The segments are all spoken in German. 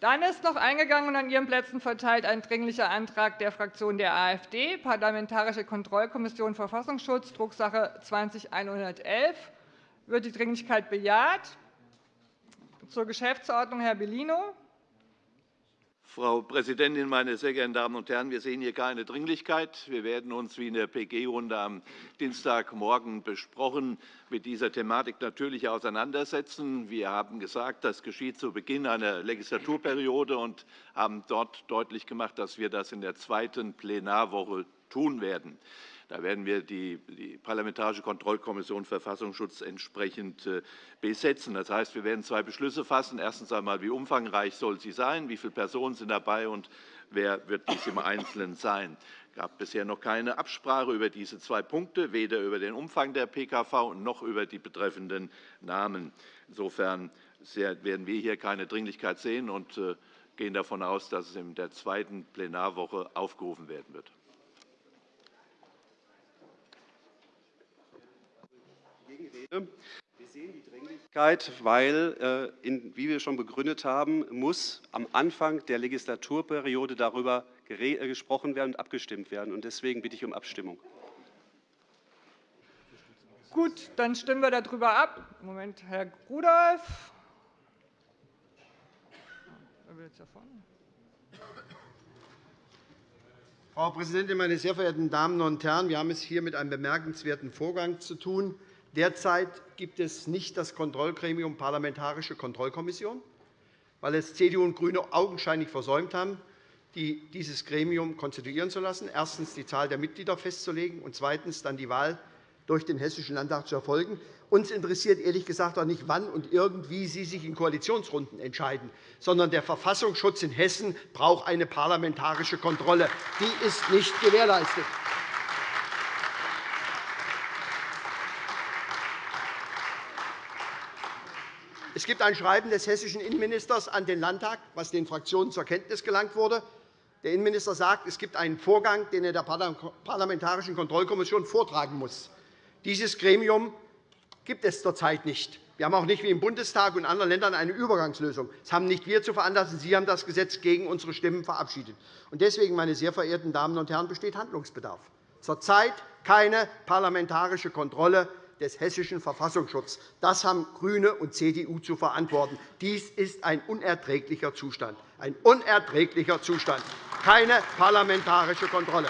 Dann ist noch eingegangen und an Ihren Plätzen verteilt ein Dringlicher Antrag der Fraktion der AfD, Parlamentarische Kontrollkommission Verfassungsschutz, Drucksache 20-111. Wird die Dringlichkeit bejaht? Zur Geschäftsordnung Herr Bellino. Frau Präsidentin, meine sehr geehrten Damen und Herren! Wir sehen hier keine Dringlichkeit. Wir werden uns, wie in der PG-Runde am Dienstagmorgen besprochen, mit dieser Thematik natürlich auseinandersetzen. Wir haben gesagt, das geschieht zu Beginn einer Legislaturperiode und haben dort deutlich gemacht, dass wir das in der zweiten Plenarwoche tun werden. Da werden wir die, Parlamentarische Kontrollkommission Verfassungsschutz entsprechend äh, besetzen. Das heißt, wir werden zwei Beschlüsse fassen. Erstens einmal, wie umfangreich soll sie sein, wie viele Personen sind dabei und wer wird dies im Einzelnen sein. Es gab bisher noch keine Absprache über diese zwei Punkte, weder über den Umfang der PKV noch über die betreffenden Namen. Insofern werden wir hier keine Dringlichkeit sehen und äh, gehen davon aus, dass es in der zweiten Plenarwoche aufgerufen werden wird. Wir sehen die Dringlichkeit, weil, äh, wie wir schon begründet haben, muss am Anfang der Legislaturperiode darüber äh, gesprochen werden und abgestimmt werden. Deswegen bitte ich um Abstimmung. Gut, dann stimmen wir darüber ab. Moment, Herr Rudolph. Frau Präsidentin, meine sehr verehrten Damen und Herren! Wir haben es hier mit einem bemerkenswerten Vorgang zu tun. Derzeit gibt es nicht das Kontrollgremium Parlamentarische Kontrollkommission, weil es CDU und GRÜNE augenscheinlich versäumt haben, dieses Gremium konstituieren zu lassen, erstens die Zahl der Mitglieder festzulegen und zweitens dann die Wahl durch den Hessischen Landtag zu erfolgen. Uns interessiert ehrlich gesagt auch nicht, wann und irgendwie Sie sich in Koalitionsrunden entscheiden, sondern der Verfassungsschutz in Hessen braucht eine parlamentarische Kontrolle. Die ist nicht gewährleistet. Es gibt ein Schreiben des hessischen Innenministers an den Landtag, das den Fraktionen zur Kenntnis gelangt wurde. Der Innenminister sagt, es gibt einen Vorgang, den er der Parlamentarischen Kontrollkommission vortragen muss. Dieses Gremium gibt es zurzeit nicht. Wir haben auch nicht wie im Bundestag und in anderen Ländern eine Übergangslösung. Das haben nicht wir zu veranlassen. Sie haben das Gesetz gegen unsere Stimmen verabschiedet. Deswegen, meine sehr verehrten Damen und Herren, besteht Handlungsbedarf. Zurzeit keine parlamentarische Kontrolle des hessischen Verfassungsschutzes. Das haben GRÜNE und CDU zu verantworten. Dies ist ein unerträglicher Zustand. Ein unerträglicher Zustand. Keine parlamentarische Kontrolle.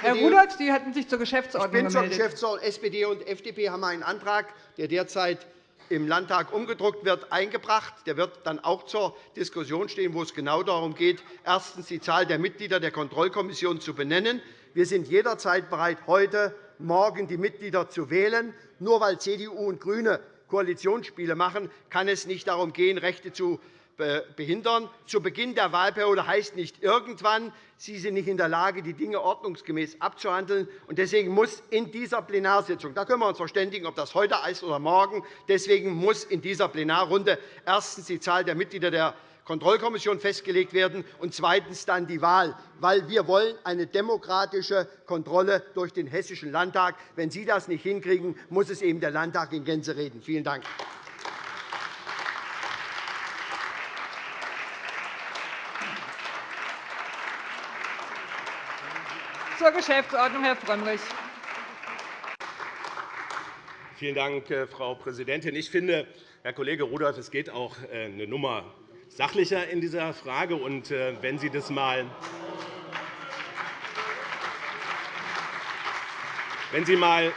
Herr Rudolph, Sie hatten sich zur Geschäftsordnung ich bin gemeldet. Zur Geschäftsordnung. SPD und FDP haben einen Antrag, der derzeit im Landtag umgedruckt wird, eingebracht. Der wird dann auch zur Diskussion stehen, wo es genau darum geht, erstens die Zahl der Mitglieder der Kontrollkommission zu benennen. Wir sind jederzeit bereit, heute morgen die Mitglieder zu wählen. Nur weil CDU und GRÜNE Koalitionsspiele machen, kann es nicht darum gehen, Rechte zu behindern. Zu Beginn der Wahlperiode heißt nicht irgendwann. Sie sind nicht in der Lage, die Dinge ordnungsgemäß abzuhandeln. Deswegen muss in dieser Plenarsitzung – da können wir uns verständigen, ob das heute ist oder morgen – deswegen muss in dieser Plenarrunde erstens die Zahl der Mitglieder der Kontrollkommission festgelegt werden und zweitens dann die Wahl, weil wir wollen eine demokratische Kontrolle durch den Hessischen Landtag. Wenn Sie das nicht hinkriegen, muss es eben der Landtag in Gänze reden. Vielen Dank. Zur Geschäftsordnung, Herr Frömmrich. Vielen Dank, äh, Frau Präsidentin. Ich finde, Herr Kollege Rudolph, es geht auch äh, eine Nummer sachlicher in dieser Frage. Und äh, wenn Sie das mal wenn Sie, mal,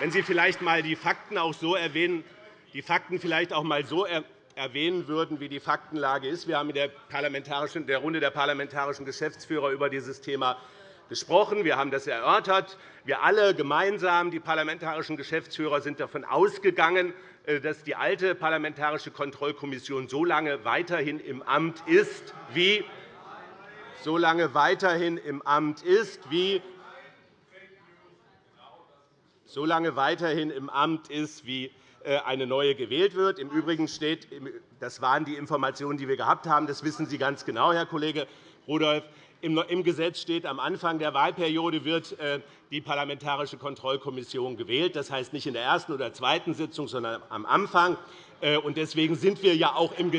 wenn Sie vielleicht einmal die Fakten auch so erwähnen, die Fakten vielleicht auch mal so erwähnen würden, wie die Faktenlage ist. Wir haben in der, der Runde der parlamentarischen Geschäftsführer über dieses Thema gesprochen. Wir haben das erörtert. Wir alle gemeinsam, die parlamentarischen Geschäftsführer, sind davon ausgegangen, äh, dass die alte Parlamentarische Kontrollkommission so lange weiterhin im Amt ist, wie so lange weiterhin im Amt ist, wie so lange weiterhin im Amt ist, wie äh, eine neue gewählt wird. Im Übrigen steht, das waren die Informationen, die wir gehabt haben, das wissen Sie ganz genau, Herr Kollege Rudolph, im Gesetz steht, am Anfang der Wahlperiode wird äh, die Parlamentarische Kontrollkommission gewählt. Das heißt nicht in der ersten oder zweiten Sitzung, sondern am Anfang. Äh, deswegen sind wir ja auch im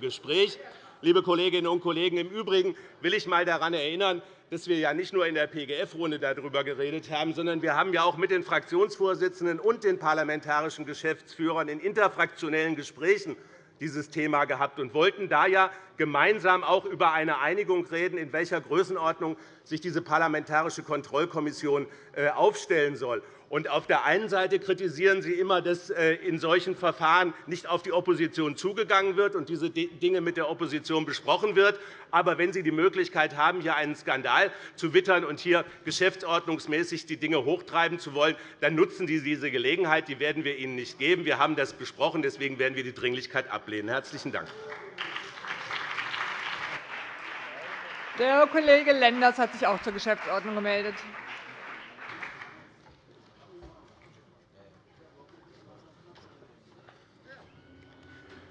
Gespräch. Liebe Kolleginnen und Kollegen, im Übrigen will ich einmal daran erinnern, dass wir ja nicht nur in der PGF-Runde darüber geredet haben, sondern wir haben ja auch mit den Fraktionsvorsitzenden und den parlamentarischen Geschäftsführern in interfraktionellen Gesprächen dieses Thema gehabt und wollten da ja gemeinsam auch über eine Einigung reden, in welcher Größenordnung sich diese Parlamentarische Kontrollkommission äh, aufstellen soll. Und auf der einen Seite kritisieren Sie immer, dass äh, in solchen Verfahren nicht auf die Opposition zugegangen wird und diese Dinge mit der Opposition besprochen wird. Aber wenn Sie die Möglichkeit haben, hier einen Skandal zu wittern und hier geschäftsordnungsmäßig die Dinge hochtreiben zu wollen, dann nutzen Sie diese Gelegenheit. Die werden wir Ihnen nicht geben. Wir haben das besprochen. Deswegen werden wir die Dringlichkeit ablehnen. Herzlichen Dank. Der Kollege Lenders hat sich auch zur Geschäftsordnung gemeldet.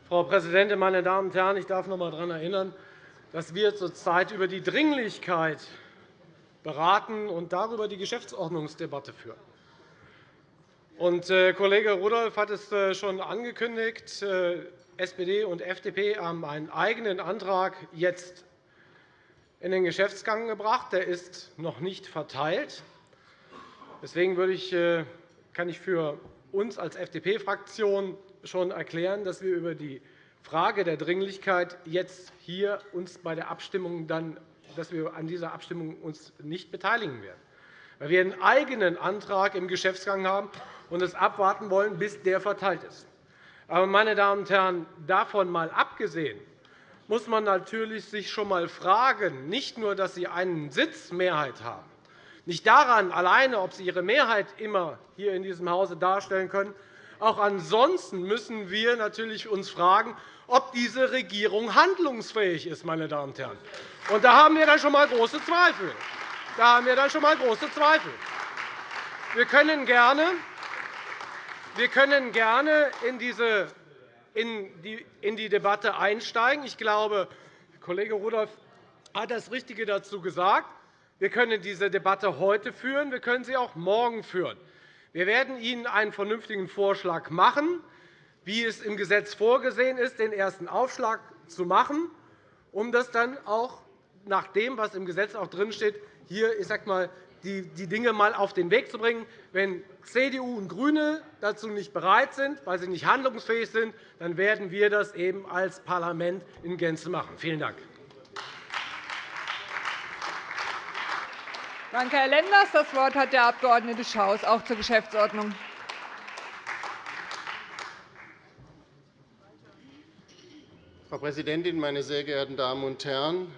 Frau Präsidentin, meine Damen und Herren! Ich darf noch einmal daran erinnern, dass wir zurzeit über die Dringlichkeit beraten und darüber die Geschäftsordnungsdebatte führen. Und, äh, Kollege Rudolph hat es äh, schon angekündigt. Äh, SPD und FDP haben einen eigenen Antrag jetzt in den Geschäftsgang gebracht. Der ist noch nicht verteilt. Deswegen kann ich für uns als FDP-Fraktion schon erklären, dass wir über die Frage der Dringlichkeit jetzt hier uns bei der Abstimmung dann, dass wir an dieser Abstimmung uns nicht beteiligen werden, weil wir einen eigenen Antrag im Geschäftsgang haben und es abwarten wollen, bis der verteilt ist. Aber, meine Damen und Herren, davon einmal abgesehen, muss man natürlich sich schon einmal fragen, nicht nur, dass Sie einen Sitz Mehrheit haben, nicht daran alleine, ob Sie Ihre Mehrheit immer hier in diesem Hause darstellen können, auch ansonsten müssen wir uns natürlich fragen, ob diese Regierung handlungsfähig ist. Meine Damen und Herren. Und da haben wir dann schon einmal große Zweifel. Da haben wir dann schon einmal große Zweifel. Können gerne, wir können gerne in, diese, in, die, in die Debatte einsteigen. Ich glaube, Kollege Rudolph hat das Richtige dazu gesagt. Wir können diese Debatte heute führen, wir können sie auch morgen führen. Wir werden Ihnen einen vernünftigen Vorschlag machen, wie es im Gesetz vorgesehen ist, den ersten Aufschlag zu machen, um das dann auch nach dem, was im Gesetz auch drinsteht, hier ich sag mal, die Dinge einmal auf den Weg zu bringen. Wenn CDU und GRÜNE dazu nicht bereit sind, weil sie nicht handlungsfähig sind, dann werden wir das eben als Parlament in Gänze machen. Vielen Dank. Danke, Herr Lenders. Das Wort hat der Abg. Schaus, auch zur Geschäftsordnung. Frau Präsidentin, meine sehr geehrten Damen und Herren!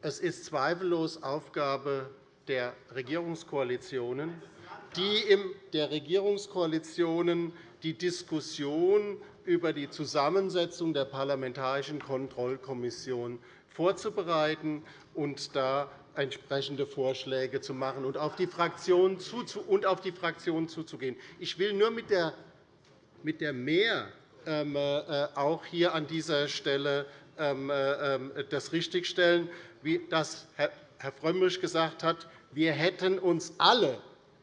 Es ist zweifellos Aufgabe der Regierungskoalitionen, die in der Regierungskoalitionen die Diskussion über die Zusammensetzung der Parlamentarischen Kontrollkommission vorzubereiten und da entsprechende Vorschläge zu machen und auf die Fraktionen zuzugehen. Ich will nur mit der, mit der Mehr ähm, äh, auch hier an dieser Stelle ähm, äh, ähm, das richtigstellen, wie das Herr Frömmrich gesagt hat. Wir hätten uns alle,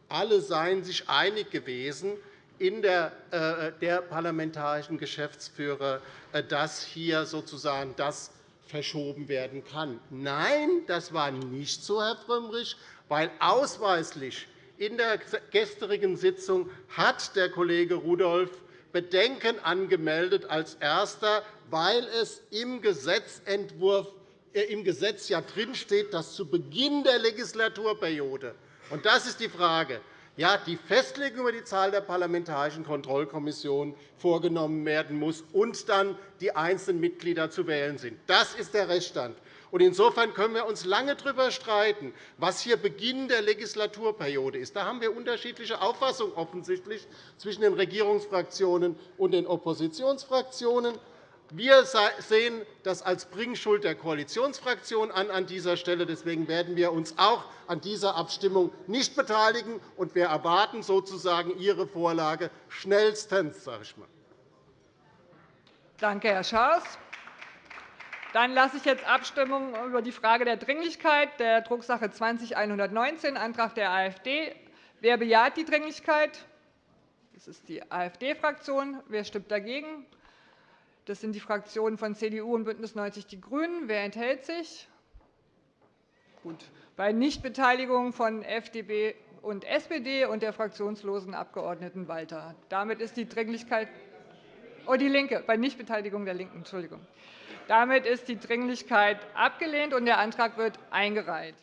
alle seien sich einig gewesen, in der, äh, der parlamentarischen Geschäftsführer, dass hier sozusagen das verschoben werden kann. Nein, das war nicht so, Herr Frömmrich, weil ausweislich in der gestrigen Sitzung hat der Kollege Rudolph Bedenken angemeldet als Erster, weil es im Gesetzentwurf äh, im Gesetz ja drinsteht, dass zu Beginn der Legislaturperiode und das ist die Frage ja, die Festlegung über die Zahl der parlamentarischen Kontrollkommissionen vorgenommen werden muss und dann die einzelnen Mitglieder zu wählen sind. Das ist der Rechtsstand. Insofern können wir uns lange darüber streiten, was hier Beginn der Legislaturperiode ist. Da haben wir unterschiedliche Auffassungen offensichtlich zwischen den Regierungsfraktionen und den Oppositionsfraktionen. Wir sehen das als Bringschuld der Koalitionsfraktion an an dieser Stelle. Deswegen werden wir uns auch an dieser Abstimmung nicht beteiligen, und wir erwarten sozusagen Ihre Vorlage schnellstens. Sage ich mal. Danke, Herr Schaas. Dann lasse ich jetzt Abstimmung über die Frage der Dringlichkeit der Drucksache 20-119, Antrag der AfD. Wer bejaht die Dringlichkeit? Das ist die AfD-Fraktion. Wer stimmt dagegen? Das sind die Fraktionen von CDU und BÜNDNIS 90 die GRÜNEN. Wer enthält sich? Gut. Bei Nichtbeteiligung von FDP und SPD und der fraktionslosen Abgeordneten Walter. Damit ist die Dringlichkeit oh, die Linke, bei Nichtbeteiligung der LINKEN. Entschuldigung. Damit ist die Dringlichkeit abgelehnt, und der Antrag wird eingereicht.